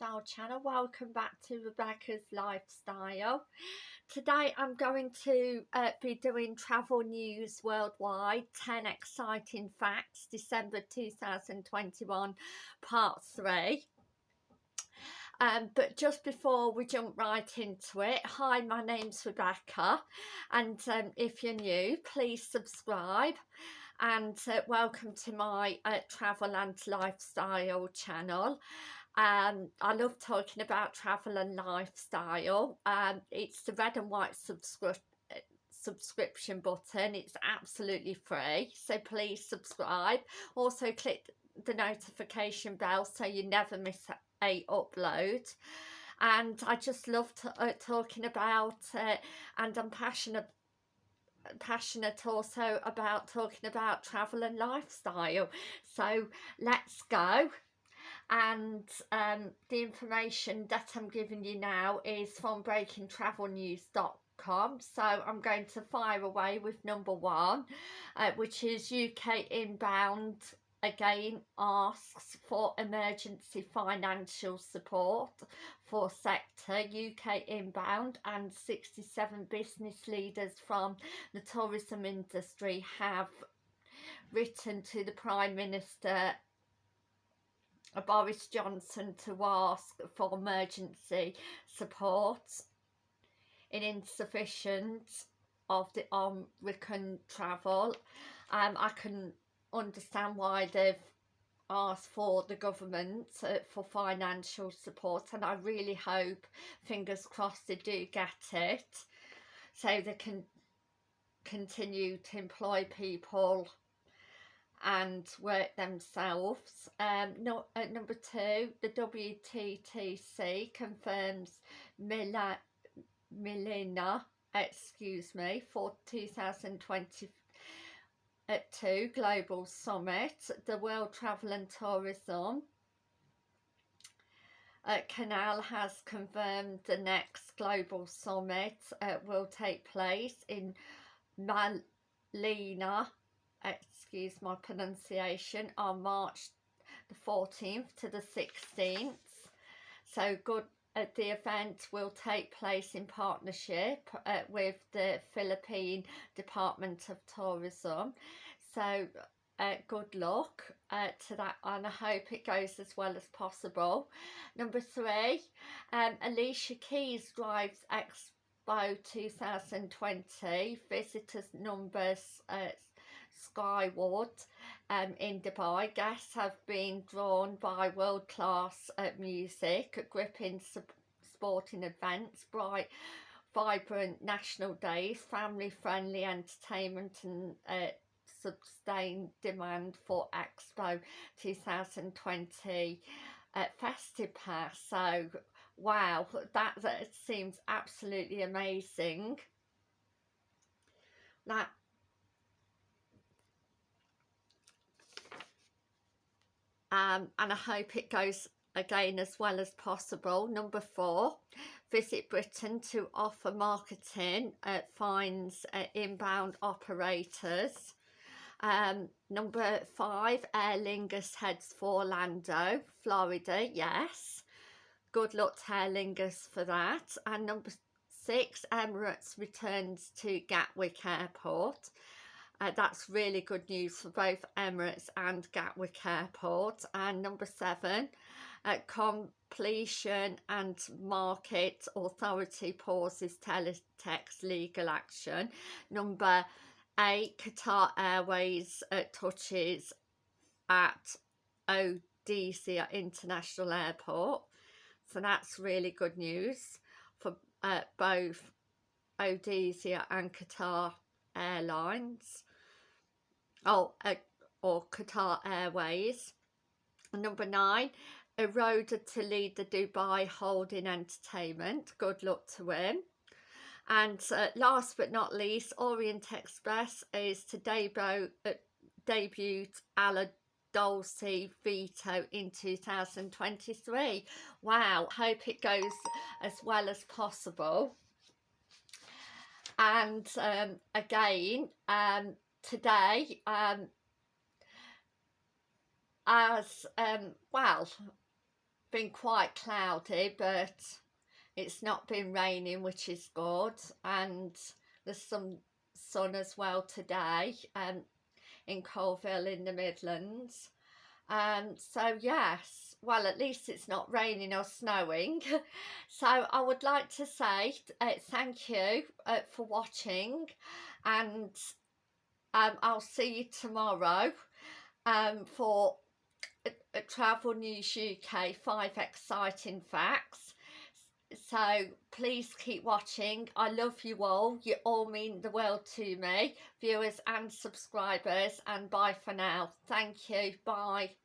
lifestyle channel. Welcome back to rebecca's lifestyle. Today i'm going to uh, be doing travel news worldwide. 10 exciting facts. December 2021 part 3 um, but just before we jump right into it hi my name's rebecca. And um, if you're new please subscribe. And uh, welcome to my uh, travel and lifestyle channel um, I love talking about travel and lifestyle. Um, it's the red and white subscription subscription button. It's absolutely free so please subscribe. Also click the notification bell so you never miss a upload. And I just love uh, talking about it and I'm passionate passionate also about talking about travel and lifestyle. So let's go and um, the information that I'm giving you now is from breakingtravelnews.com so I'm going to fire away with number one uh, which is UK inbound again asks for emergency financial support for sector. UK inbound and 67 business leaders from the tourism industry have written to the Prime Minister Boris Johnson to ask for emergency support in insufficient of the Omicron travel. Um, I can understand why they've asked for the government uh, for financial support and I really hope, fingers crossed, they do get it so they can continue to employ people and work themselves. Um, no, at number two, the WTTC confirms Mila, Milena, excuse me, for 2022 Global Summit, the World Travel and Tourism uh, Canal has confirmed the next global summit uh, will take place in Malina excuse my pronunciation, on March the 14th to the 16th. So good uh, the event will take place in partnership uh, with the Philippine Department of Tourism. So uh, good luck uh, to that and I hope it goes as well as possible. Number three, um, Alicia Keys drives Expo 2020. Visitors numbers uh, skyward um, in Dubai. Guests have been drawn by world-class uh, music, gripping sporting events, bright vibrant national days, family-friendly entertainment and uh, sustained demand for Expo 2020 uh, Festive Pass. So, wow, that, that seems absolutely amazing. That um, and I hope it goes again as well as possible. Number four, Visit Britain to offer marketing uh, finds uh, inbound operators. Um, number five, Aer Lingus heads for Orlando, Florida, yes. Good luck to Aer Lingus for that. And number six, Emirates returns to Gatwick Airport. Uh, that's really good news for both Emirates and Gatwick Airport. And number seven, uh, competition and market authority pauses teletext legal action. Number eight, Qatar Airways uh, touches at Odessa International Airport. So that's really good news for uh, both Odessa and Qatar Airlines oh, uh, or Qatar Airways. Number nine, eroded to lead the Dubai Holding Entertainment. Good luck to him. And uh, last but not least, Orient Express is to debut, uh, debut Ala Dolce Vito in 2023. Wow, hope it goes as well as possible. And um, again, um, today um, as um, well been quite cloudy but it's not been raining which is good and there's some sun as well today um, in Coalville in the Midlands. Um, so yes well at least it's not raining or snowing. So I would like to say uh, thank you uh, for watching and um, I'll see you tomorrow um, for Travel News UK 5 exciting facts. So please keep watching. I love you all. You all mean the world to me viewers and subscribers and bye for now. Thank you. Bye